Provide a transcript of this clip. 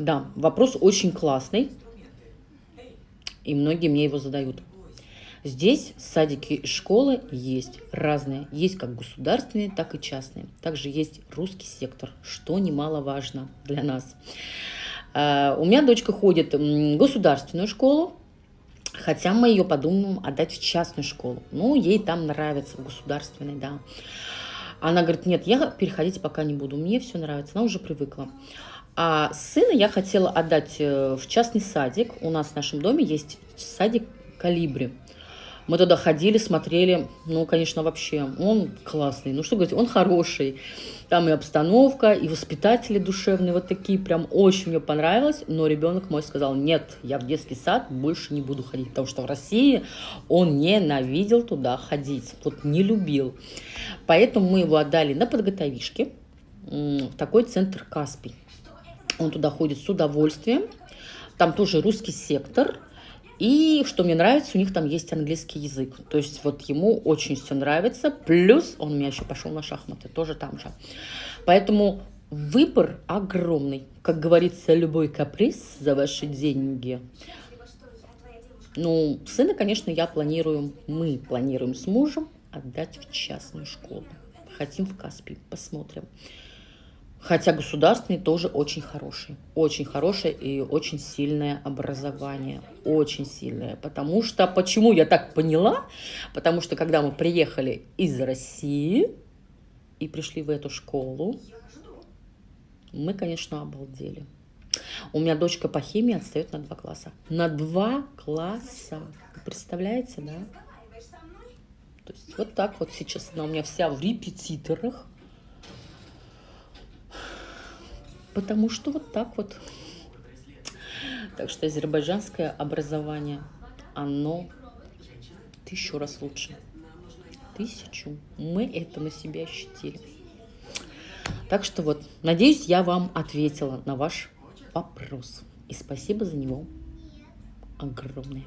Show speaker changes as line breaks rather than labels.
Да, вопрос очень классный, и многие мне его задают. Здесь садики и школы есть разные. Есть как государственные, так и частные. Также есть русский сектор, что немаловажно для нас. А, у меня дочка ходит в государственную школу, хотя мы ее подумаем отдать в частную школу. Ну, ей там нравится, в государственной, да. Она говорит, нет, я переходить пока не буду, мне все нравится, она уже привыкла. А сына я хотела отдать э, в частный садик. У нас в нашем доме есть садик «Калибри». Мы туда ходили, смотрели, ну, конечно, вообще, он классный. Ну, что говорить, он хороший. Там и обстановка, и воспитатели душевные, вот такие, прям очень мне понравилось. Но ребенок мой сказал, нет, я в детский сад больше не буду ходить, потому что в России он ненавидел туда ходить, вот не любил. Поэтому мы его отдали на подготовишки в такой центр Каспий. Он туда ходит с удовольствием. Там тоже русский сектор – и что мне нравится, у них там есть английский язык. То есть вот ему очень все нравится. Плюс он у меня еще пошел на шахматы, тоже там же. Поэтому выбор огромный. Как говорится, любой каприз за ваши деньги. Ну, сына, конечно, я планирую, мы планируем с мужем отдать в частную школу. Хотим в Каспий, посмотрим. Хотя государственный тоже очень хороший. Очень хорошее и очень сильное образование. Очень сильное. Потому что, почему я так поняла? Потому что, когда мы приехали из России и пришли в эту школу, мы, конечно, обалдели. У меня дочка по химии отстает на два класса. На два класса. Представляете, да? То есть вот так вот сейчас она у меня вся в репетиторах. Потому что вот так вот. Так что азербайджанское образование, оно тысячу раз лучше. Тысячу. Мы это на себя ощутили. Так что вот, надеюсь, я вам ответила на ваш вопрос. И спасибо за него огромное.